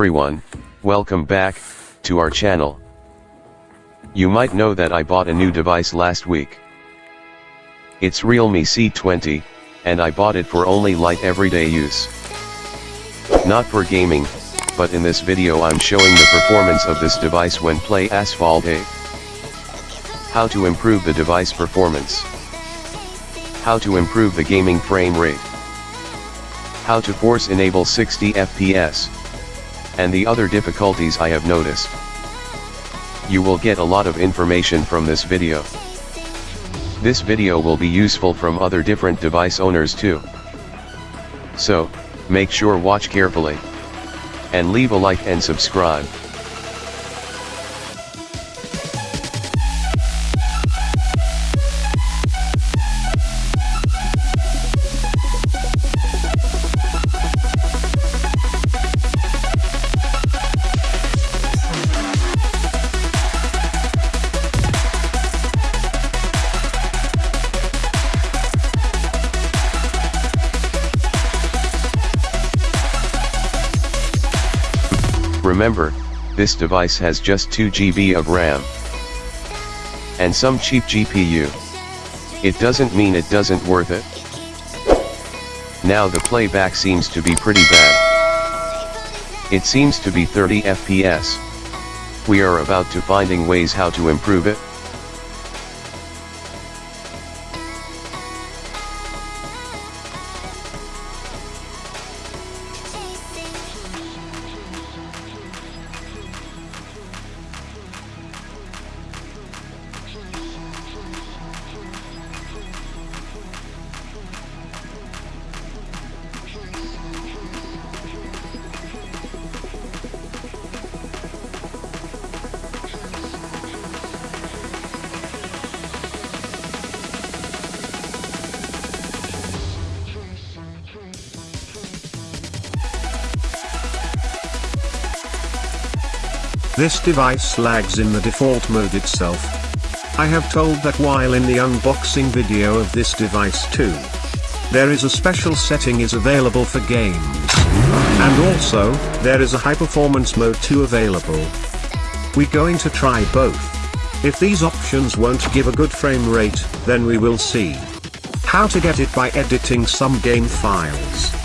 everyone, welcome back, to our channel. You might know that I bought a new device last week. It's Realme C20, and I bought it for only light everyday use. Not for gaming, but in this video I'm showing the performance of this device when play Asphalt 8. How to improve the device performance. How to improve the gaming frame rate. How to force enable 60 FPS. And the other difficulties I have noticed. You will get a lot of information from this video. This video will be useful from other different device owners too. So, make sure watch carefully. And leave a like and subscribe. This device has just 2 GB of RAM. And some cheap GPU. It doesn't mean it doesn't worth it. Now the playback seems to be pretty bad. It seems to be 30 FPS. We are about to finding ways how to improve it. This device lags in the default mode itself. I have told that while in the unboxing video of this device too. There is a special setting is available for games. And also, there is a high performance mode too available. We going to try both. If these options won't give a good frame rate, then we will see. How to get it by editing some game files.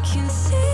I can see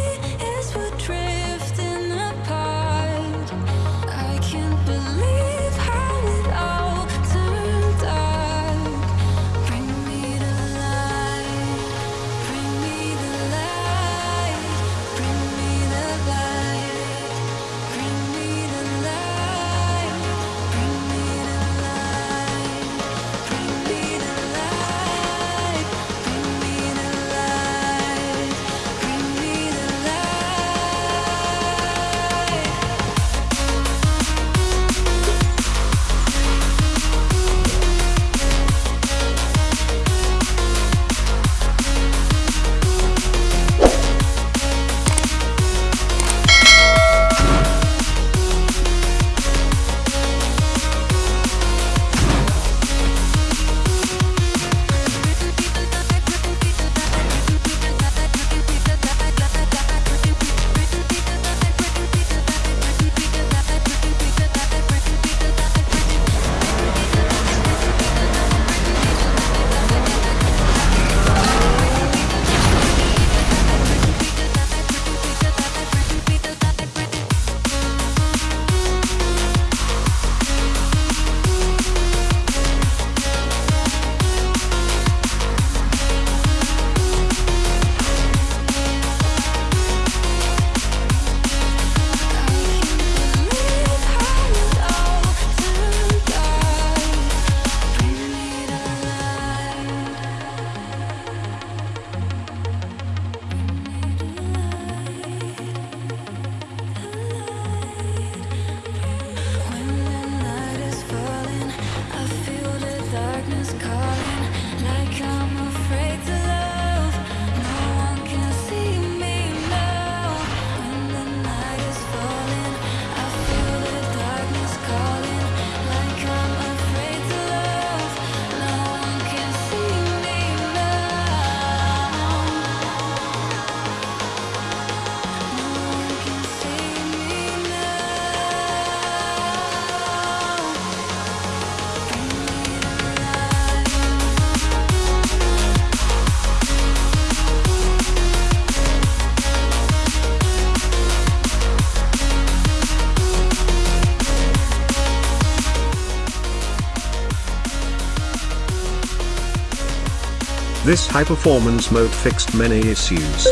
This high performance mode fixed many issues.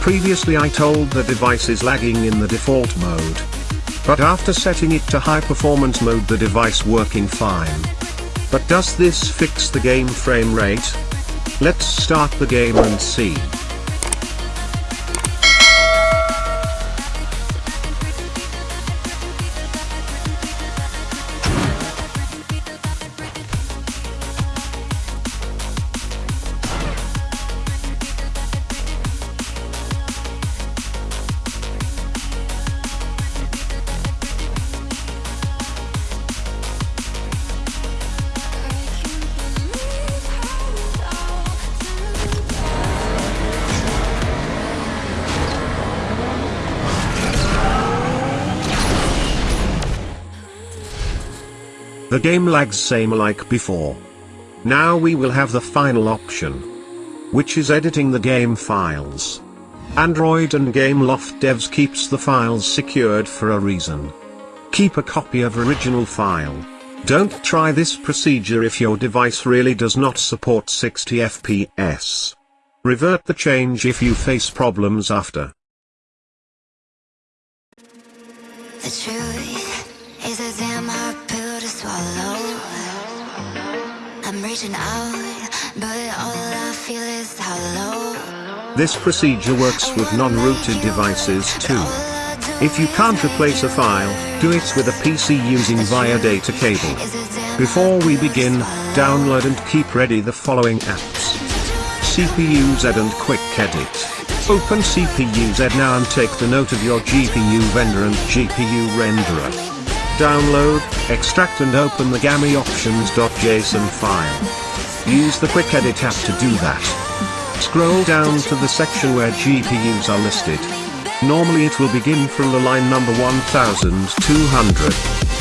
Previously I told the device is lagging in the default mode. But after setting it to high performance mode the device working fine. But does this fix the game frame rate? Let's start the game and see. The game lags same like before. Now we will have the final option. Which is editing the game files. Android and Gameloft devs keeps the files secured for a reason. Keep a copy of original file. Don't try this procedure if your device really does not support 60 FPS. Revert the change if you face problems after. The truth a damn hard pill to swallow. I'm reaching out, but all I feel is hollow. This procedure works with non-rooted devices too. If you can't replace a file, do it with a PC using via data cable. Before we begin, download and keep ready the following apps. CPU-Z and Quick Edit. Open CPU-Z now and take the note of your GPU vendor and GPU renderer. Download, extract and open the GAMI options.json file. Use the Quick Edit app to do that. Scroll down to the section where GPUs are listed. Normally it will begin from the line number 1200.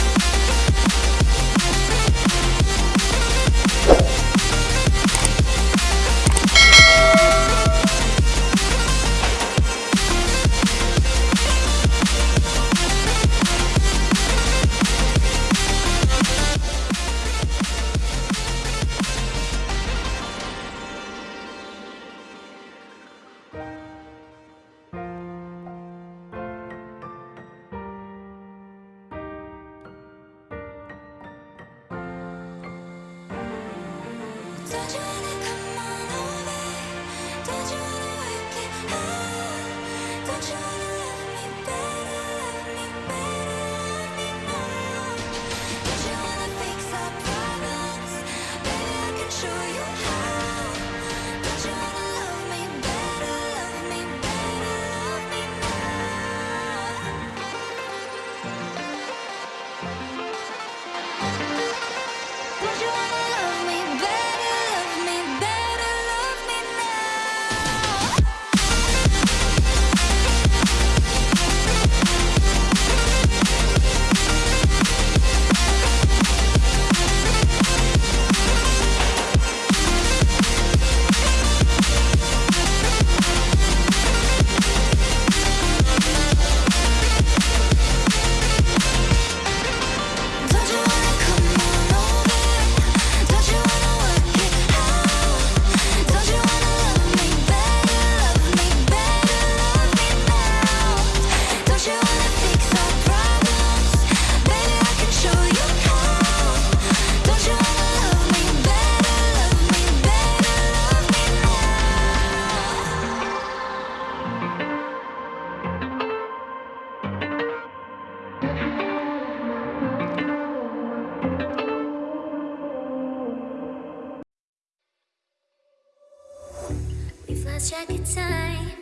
We've lost time,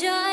So